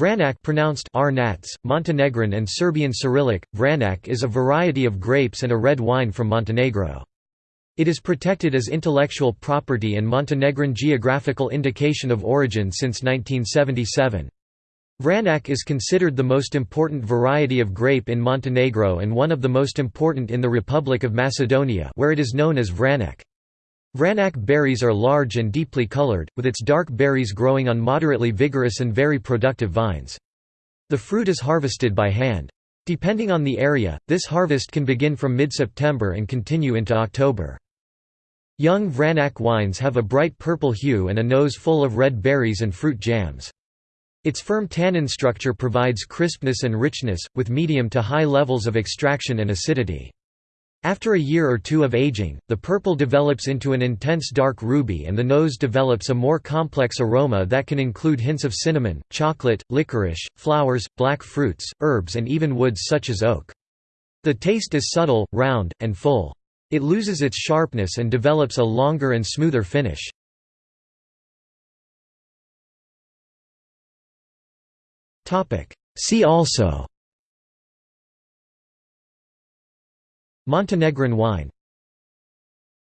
Vranac pronounced Arnats, Montenegrin and Serbian Cyrillic, Vranac is a variety of grapes and a red wine from Montenegro. It is protected as intellectual property and Montenegrin geographical indication of origin since 1977. Vranac is considered the most important variety of grape in Montenegro and one of the most important in the Republic of Macedonia where it is known as Vranec. Vranac berries are large and deeply colored, with its dark berries growing on moderately vigorous and very productive vines. The fruit is harvested by hand. Depending on the area, this harvest can begin from mid-September and continue into October. Young Vranac wines have a bright purple hue and a nose full of red berries and fruit jams. Its firm tannin structure provides crispness and richness, with medium to high levels of extraction and acidity. After a year or two of aging, the purple develops into an intense dark ruby and the nose develops a more complex aroma that can include hints of cinnamon, chocolate, licorice, flowers, black fruits, herbs and even woods such as oak. The taste is subtle, round, and full. It loses its sharpness and develops a longer and smoother finish. See also Montenegrin wine